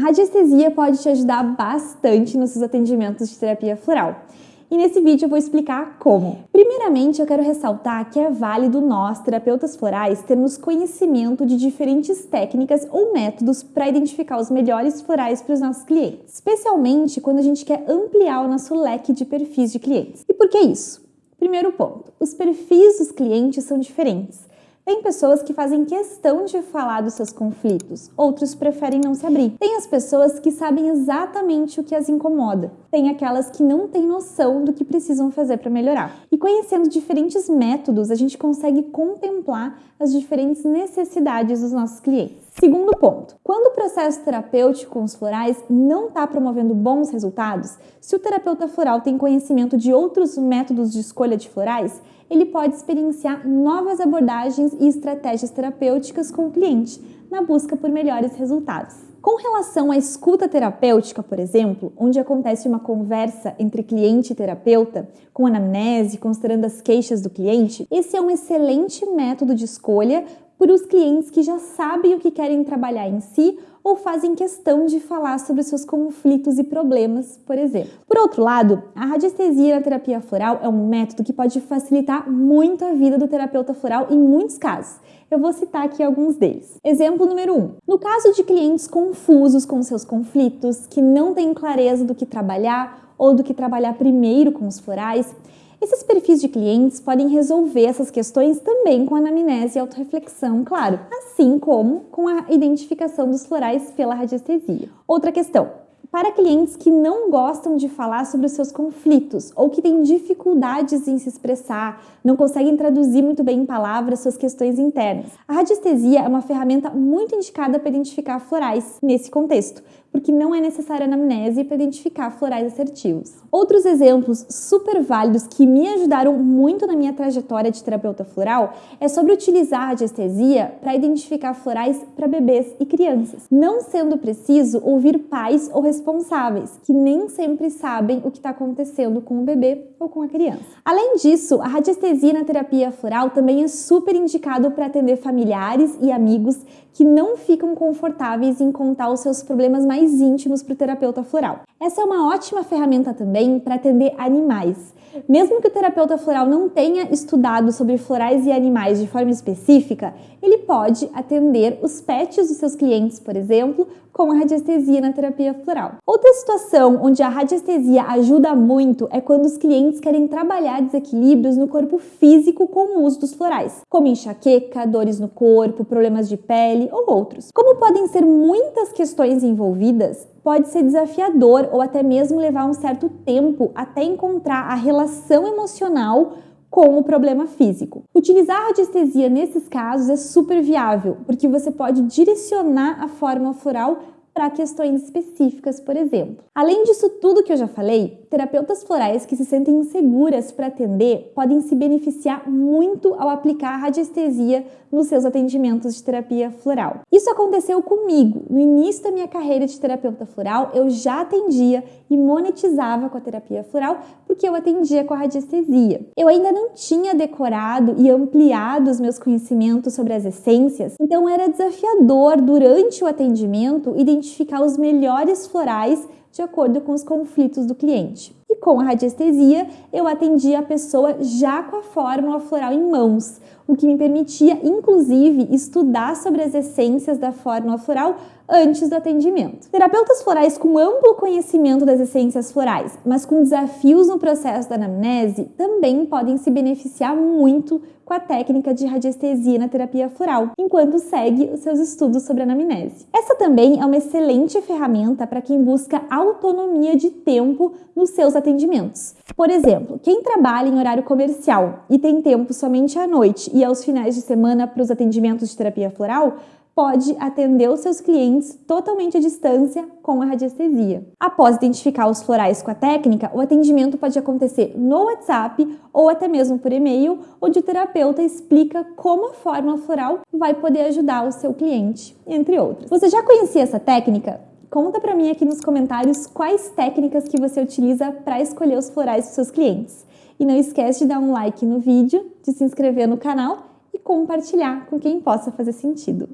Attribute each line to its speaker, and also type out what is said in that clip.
Speaker 1: radiestesia pode te ajudar bastante nos seus atendimentos de terapia floral. E nesse vídeo eu vou explicar como. Primeiramente, eu quero ressaltar que é válido nós, terapeutas florais, termos conhecimento de diferentes técnicas ou métodos para identificar os melhores florais para os nossos clientes, especialmente quando a gente quer ampliar o nosso leque de perfis de clientes. E por que isso? Primeiro ponto, os perfis dos clientes são diferentes. Tem pessoas que fazem questão de falar dos seus conflitos, outros preferem não se abrir. Tem as pessoas que sabem exatamente o que as incomoda. Tem aquelas que não têm noção do que precisam fazer para melhorar. E conhecendo diferentes métodos, a gente consegue contemplar as diferentes necessidades dos nossos clientes. Segundo ponto, quando o processo terapêutico com os florais não está promovendo bons resultados, se o terapeuta floral tem conhecimento de outros métodos de escolha de florais, ele pode experienciar novas abordagens e estratégias terapêuticas com o cliente, na busca por melhores resultados. Com relação à escuta terapêutica, por exemplo, onde acontece uma conversa entre cliente e terapeuta, com anamnese, considerando as queixas do cliente, esse é um excelente método de escolha para os clientes que já sabem o que querem trabalhar em si ou fazem questão de falar sobre seus conflitos e problemas, por exemplo. Por outro lado, a radiestesia na terapia floral é um método que pode facilitar muito a vida do terapeuta floral em muitos casos. Eu vou citar aqui alguns deles. Exemplo número 1. Um, no caso de clientes confusos com seus conflitos, que não têm clareza do que trabalhar ou do que trabalhar primeiro com os florais, esses perfis de clientes podem resolver essas questões também com anamnese e autorreflexão, claro, assim como com a identificação dos florais pela radiestesia. Outra questão, para clientes que não gostam de falar sobre os seus conflitos ou que têm dificuldades em se expressar, não conseguem traduzir muito bem em palavras suas questões internas. A radiestesia é uma ferramenta muito indicada para identificar florais nesse contexto, porque não é necessária anamnese para identificar florais assertivos. Outros exemplos super válidos que me ajudaram muito na minha trajetória de terapeuta floral é sobre utilizar a radiestesia para identificar florais para bebês e crianças, não sendo preciso ouvir pais ou responsáveis, que nem sempre sabem o que está acontecendo com o bebê ou com a criança. Além disso, a radiestesia na terapia floral também é super indicado para atender familiares e amigos que não ficam confortáveis em contar os seus problemas mais íntimos para o terapeuta floral. Essa é uma ótima ferramenta também para atender animais. Mesmo que o terapeuta floral não tenha estudado sobre florais e animais de forma específica, ele pode atender os pets dos seus clientes, por exemplo, com a radiestesia na terapia floral. Outra situação onde a radiestesia ajuda muito é quando os clientes querem trabalhar desequilíbrios no corpo físico com o uso dos florais, como enxaqueca, dores no corpo, problemas de pele ou outros. Como podem ser muitas questões envolvidas, pode ser desafiador ou até mesmo levar um certo tempo até encontrar a relação emocional com o problema físico. Utilizar a radiestesia nesses casos é super viável, porque você pode direcionar a forma floral para questões específicas, por exemplo. Além disso tudo que eu já falei, terapeutas florais que se sentem inseguras para atender podem se beneficiar muito ao aplicar a radiestesia nos seus atendimentos de terapia floral. Isso aconteceu comigo. No início da minha carreira de terapeuta floral, eu já atendia e monetizava com a terapia floral porque eu atendia com a radiestesia. Eu ainda não tinha decorado e ampliado os meus conhecimentos sobre as essências, então era desafiador durante o atendimento identificar os melhores florais de acordo com os conflitos do cliente. E com a radiestesia, eu atendia a pessoa já com a fórmula floral em mãos, o que me permitia, inclusive, estudar sobre as essências da fórmula floral antes do atendimento. Terapeutas florais com amplo conhecimento das essências florais, mas com desafios no processo da anamnese, também podem se beneficiar muito com a técnica de radiestesia na terapia floral, enquanto segue os seus estudos sobre anamnese. Essa também é uma excelente ferramenta para quem busca autonomia de tempo nos seus atendimentos. Por exemplo, quem trabalha em horário comercial e tem tempo somente à noite e aos finais de semana para os atendimentos de terapia floral, pode atender os seus clientes totalmente à distância com a radiestesia. Após identificar os florais com a técnica, o atendimento pode acontecer no WhatsApp ou até mesmo por e-mail, onde o terapeuta explica como a fórmula floral vai poder ajudar o seu cliente, entre outros. Você já conhecia essa técnica? Conta para mim aqui nos comentários quais técnicas que você utiliza para escolher os florais dos seus clientes. E não esquece de dar um like no vídeo, de se inscrever no canal e compartilhar com quem possa fazer sentido.